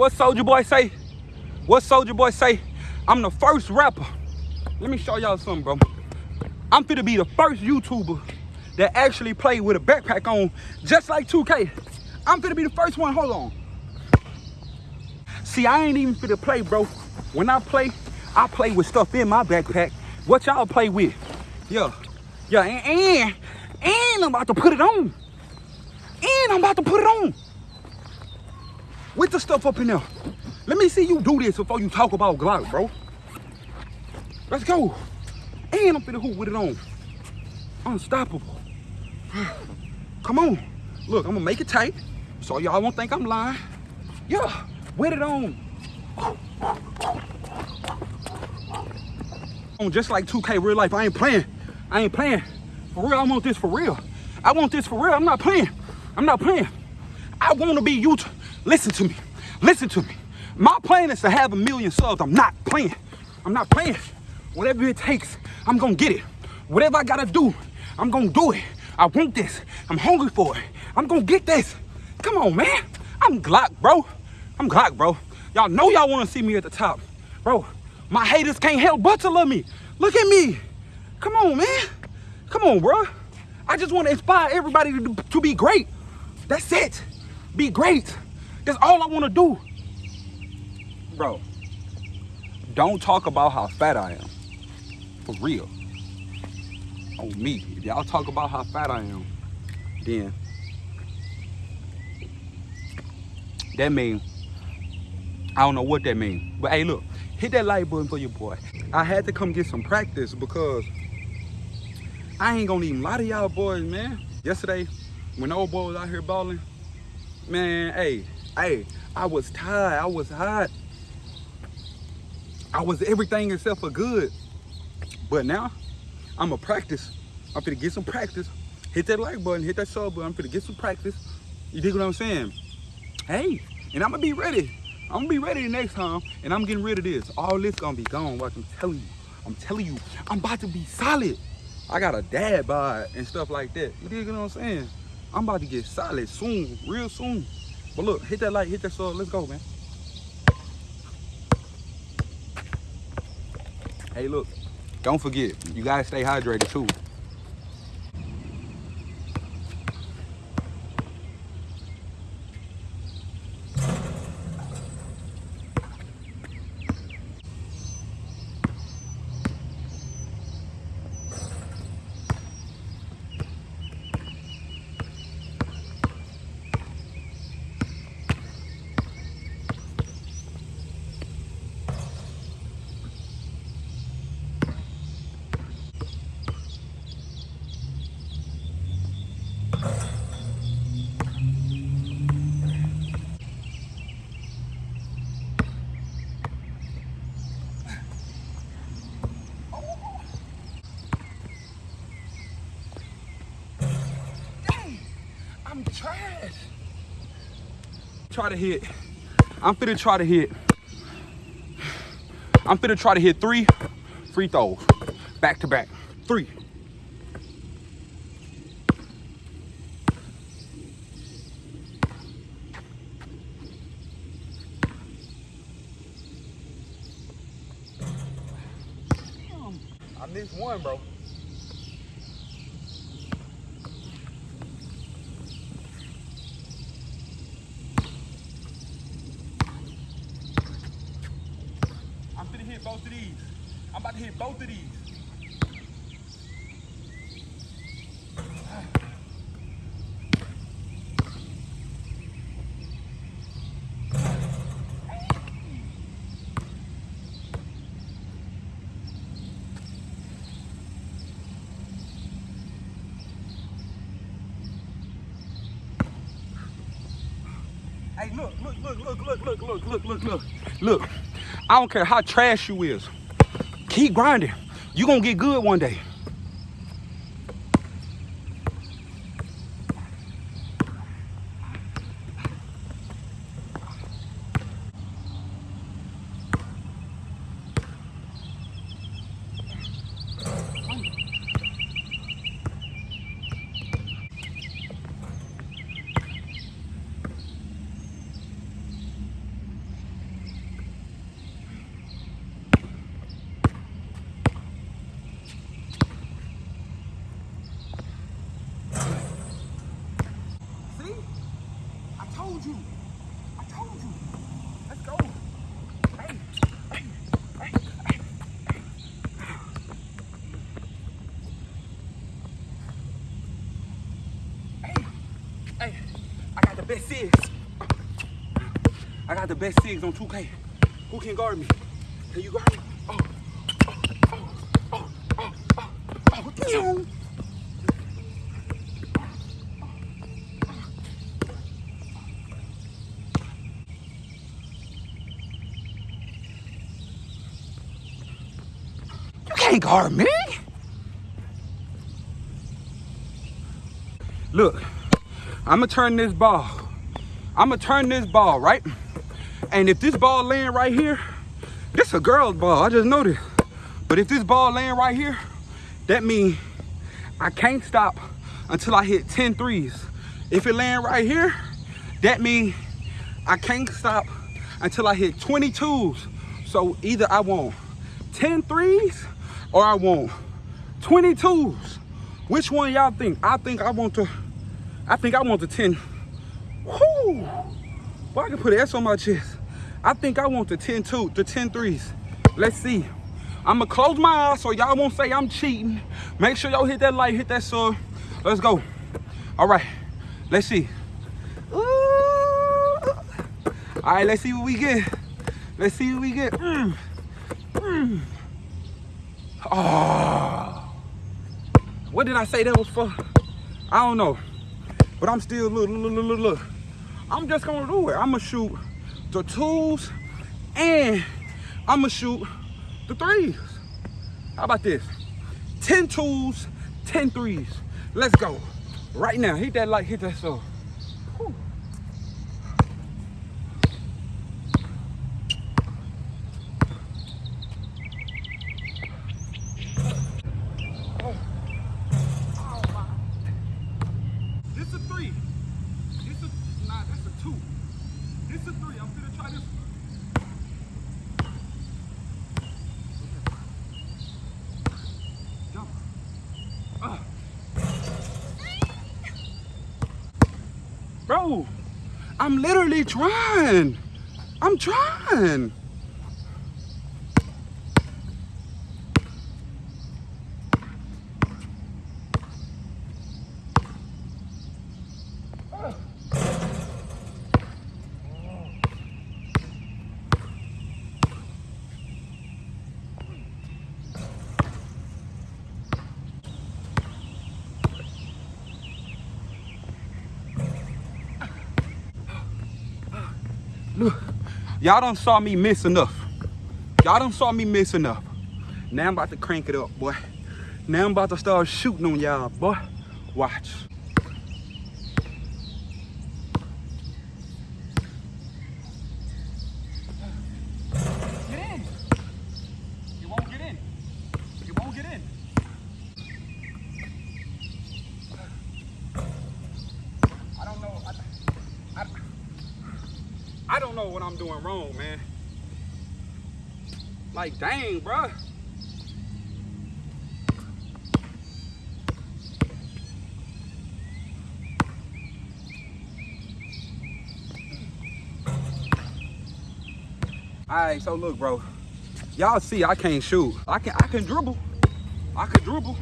what Soulja Boy say? What Soulja Boy say? I'm the first rapper. Let me show y'all something, bro. I'm finna be the first YouTuber that actually play with a backpack on, just like 2K. I'm finna be the first one. Hold on. See, I ain't even finna play, bro. When I play, I play with stuff in my backpack. What y'all play with? Yeah. Yeah, and, and, and I'm about to put it on. And I'm about to put it on. With the stuff up in there. Let me see you do this before you talk about Glock, bro. Let's go. And I'm finna hoop with it on. Unstoppable. Come on. Look, I'm gonna make it tight so y'all won't think I'm lying. Yeah, with it on. On just like 2K real life, I ain't playing. I ain't playing. For real, I want this for real. I want this for real. I'm not playing. I'm not playing. I want to be you. Listen to me. Listen to me. My plan is to have a million subs. I'm not playing. I'm not playing. Whatever it takes, I'm to get it. Whatever I got to do, I'm to do it. I want this. I'm hungry for it. I'm to get this. Come on, man. I'm Glock, bro. I'm Glock, bro. Y'all know y'all want to see me at the top. Bro, my haters can't help but to love me. Look at me. Come on, man. Come on, bro. I just want to inspire everybody to, to be great. That's it. Be great. That's all I want to do. Bro, don't talk about how fat I am. For real. On me. If y'all talk about how fat I am, then that means I don't know what that means. But hey, look, hit that like button for your boy. I had to come get some practice because I ain't gonna even lie to y'all boys, man. Yesterday, when old boy was out here balling, man, hey, hey, I was tired, I was hot. I was everything except for good. But now, I'm a practice. I'm gonna get some practice. Hit that like button, hit that sub button. I'm gonna get some practice. You dig what I'm saying? Hey, and I'm gonna be ready. I'm gonna be ready the next time, and I'm getting rid of this. All this gonna be gone, watch, I'm telling you. I'm telling you, I'm about to be solid. I got a dad bod and stuff like that. You dig what I'm saying? I'm about to get solid soon, real soon. But look, hit that like, hit that sub, let's go, man. Hey, look, don't forget, you gotta stay hydrated too. I'm trash. Try to hit. I'm finna try to hit. I'm finna try to hit three free throws back to back. Three. I missed one, bro. Hit both of these. I'm about to hit both of these. look, look, look, look, look, look, look. Look, I don't care how trash you is. Keep grinding. you going to get good one day. Best SIGs on 2K. Who can guard me? Can you guard me? Oh, oh, oh, oh, oh. You can't guard me. Look, I'ma turn this ball. I'ma turn this ball, right? And if this ball land right here, this a girl's ball, I just noticed. But if this ball land right here, that means I can't stop until I hit 10 threes. If it land right here, that means I can't stop until I hit 22s. So either I want 10 threes or I want 22s. Which one y'all think? I think I want to, I think I want the 10. Whoo! Boy, I can put an S on my chest. I think I want the 10 two, the 10 threes. Let's see. I'ma close my eyes so y'all won't say I'm cheating. Make sure y'all hit that like, hit that sub. Let's go. All right, let's see. Ooh. All right, let's see what we get. Let's see what we get. Mm. Mm. Oh. What did I say that was for? I don't know. But I'm still, look, look, look, look, look. I'm just gonna do it. I'm gonna shoot the twos and I'm gonna shoot the threes. How about this? 10 twos, 10 threes. Let's go. Right now, hit that like, hit that so. This a three. This a nah, that's a two. This a three. I'm gonna try this. Jump. Ah. Bro, I'm literally trying. I'm trying. Look, y'all done saw me miss enough. Y'all done saw me miss enough. Now I'm about to crank it up, boy. Now I'm about to start shooting on y'all, boy. Watch. Get in. You won't get in. You won't get in. I don't know. I, I, I don't know what I'm doing wrong, man. Like, dang, bruh. All right, so look, bro. Y'all see I can't shoot. I can I can dribble. I can dribble.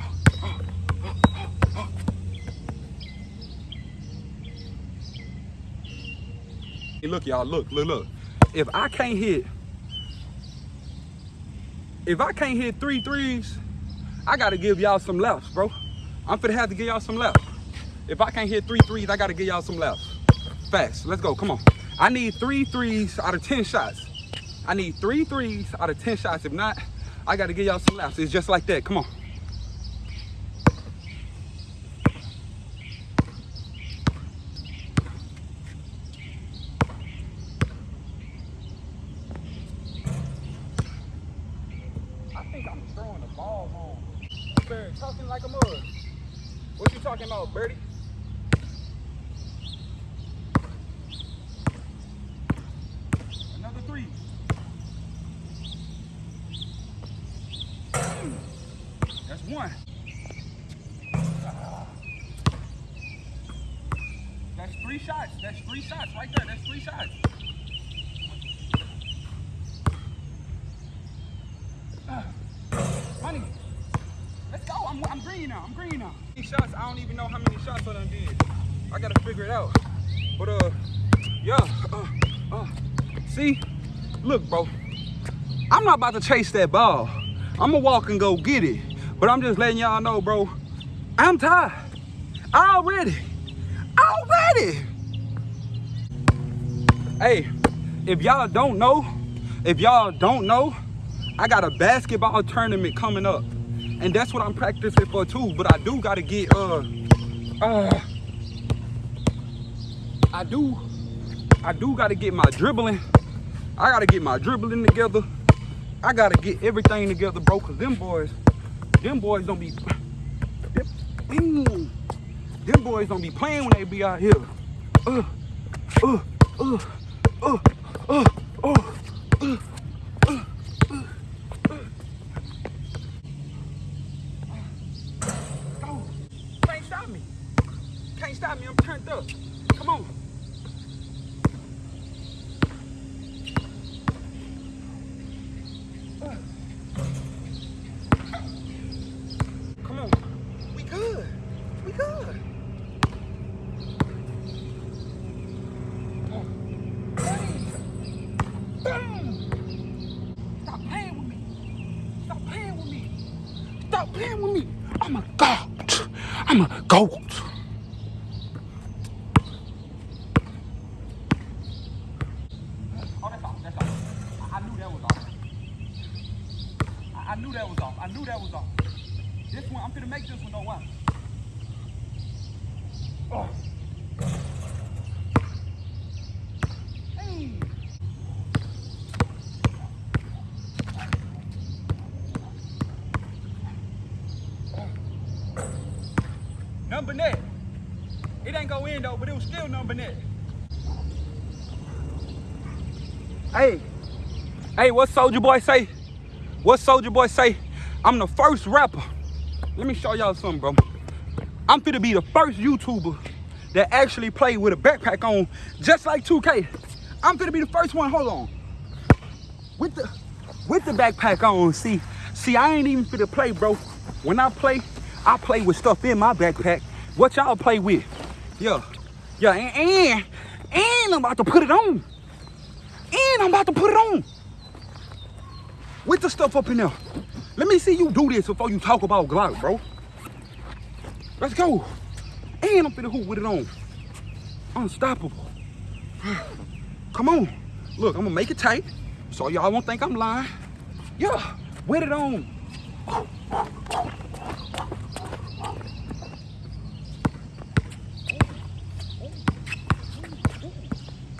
Hey, look, y'all, look, look, look. If I can't hit, if I can't hit three threes, I gotta give y'all some lefts, bro. I'm finna have to give y'all some lefts. If I can't hit three threes, I gotta give y'all some lefts. Fast, let's go, come on. I need three threes out of 10 shots. I need three threes out of 10 shots. If not, I gotta give y'all some lefts. It's just like that, come on. Throwing the ball. Bird, talking like a mug. What you talking about, Birdie? Another three. That's one. That's three shots. That's three shots right there. That's three shots. Ah. Money. Let's go. I'm, I'm green now. I'm green now. These shots, I don't even know how many shots I done did. I gotta figure it out. But uh, yeah. Uh, Uh, see? Look, bro. I'm not about to chase that ball. I'm gonna walk and go get it. But I'm just letting y'all know, bro. I'm tired. Already. Already. Hey, if y'all don't know, if y'all don't know, I got a basketball tournament coming up. And that's what I'm practicing for too. But I do gotta get uh uh I do I do gotta get my dribbling. I gotta get my dribbling together. I gotta get everything together, bro, cause them boys, them boys don't be them, them boys don't be playing when they be out here. Uh, uh, uh, uh, uh. Can't stop me. Can't stop me. I'm turned up. Come on. Come on. We good. We good. Boom. Stop playing with me. Stop playing with me. Stop playing with me. I'm a goat. I'm a goat. Oh, that's off. That's off. I, I knew that was off. I, I knew that was off. I knew that was off. This one, I'm gonna make this one though. Why? Oh. Hey. Number net. It ain't go in though, but it was still number net. Hey, hey, what Soulja Boy say? What Soulja Boy say? I'm the first rapper. Let me show y'all something, bro. I'm finna be the first YouTuber that actually play with a backpack on, just like 2K. I'm finna be the first one. Hold on. With the with the backpack on, see, see, I ain't even finna play, bro. When I play, I play with stuff in my backpack. What y'all play with? Yeah, yeah, and, and and I'm about to put it on. And I'm about to put it on. With the stuff up in there. Let me see you do this before you talk about Glock, bro. Let's go. And I'm finna hoop with it on. Unstoppable. Come on. Look, I'm gonna make it tight so y'all won't think I'm lying. Yeah, with it on.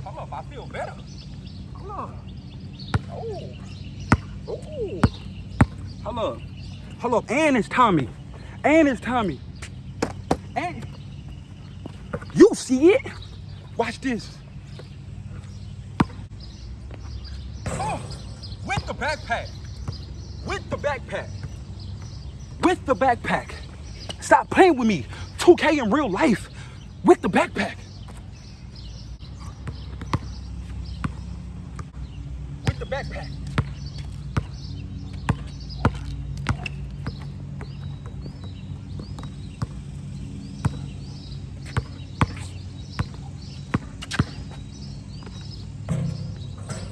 Hold up, I feel better. Hold up. Oh. Oh. Hold up. Hold up. And it's Tommy. And it's Tommy. And you see it? Watch this. Oh, with the backpack. With the backpack. With the backpack. Stop playing with me. 2K in real life. With the backpack. With the backpack.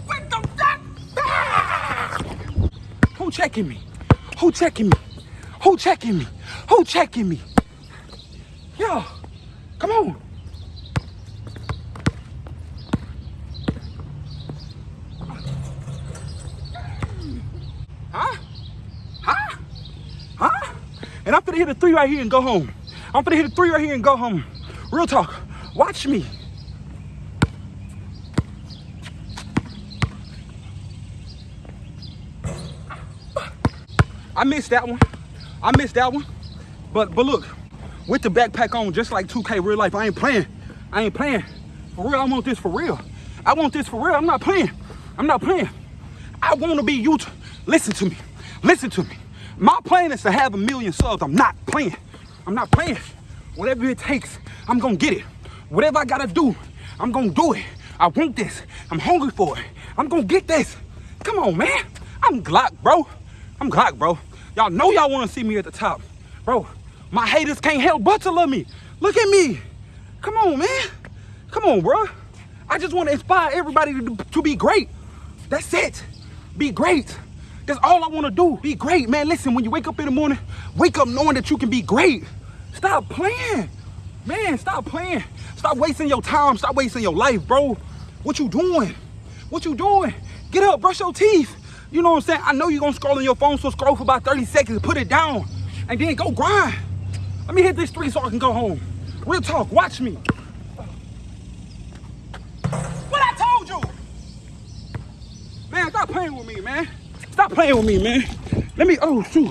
With the backpack. Who checking me? Who checking me? Who checking me? Who checking me? Yo, come on. Huh? Huh? Huh? And I'm finna hit a three right here and go home. I'm finna hit a three right here and go home. Real talk. Watch me. I missed that one. I missed that one. But but look, with the backpack on, just like 2K real life, I ain't playing. I ain't playing. For real, I want this for real. I want this for real. I'm not playing. I'm not playing. I want to be YouTube. Listen to me. Listen to me. My plan is to have a million subs. I'm not playing. I'm not playing. Whatever it takes, I'm gonna get it. Whatever I gotta do, I'm gonna do it. I want this. I'm hungry for it. I'm gonna get this. Come on, man. I'm Glock, bro. I'm Glock, bro. Y'all know y'all wanna see me at the top. Bro, my haters can't help but to love me. Look at me. Come on, man. Come on, bro. I just want to inspire everybody to, to be great. That's it. Be great. That's all I want to do. Be great, man. Listen, when you wake up in the morning, wake up knowing that you can be great. Stop playing. Man, stop playing. Stop wasting your time. Stop wasting your life, bro. What you doing? What you doing? Get up, brush your teeth. You know what I'm saying? I know you're gonna scroll on your phone, so scroll for about 30 seconds, put it down, and then go grind. Let me hit this three so I can go home. Real talk, watch me. What I told you! Man, stop playing with me, man. Stop playing with me, man. Let me, oh shoot.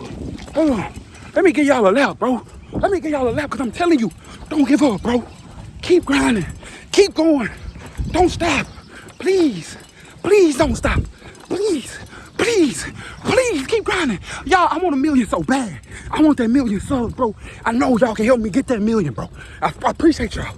Hold on. Let me give y'all a lap, bro. Let me give y'all a lap, because I'm telling you, don't give up, bro. Keep grinding. Keep going. Don't stop. Please. Please don't stop. Please. Please. Please keep grinding. Y'all, I want a million so bad. I want that million subs, bro. I know y'all can help me get that million, bro. I, I appreciate y'all.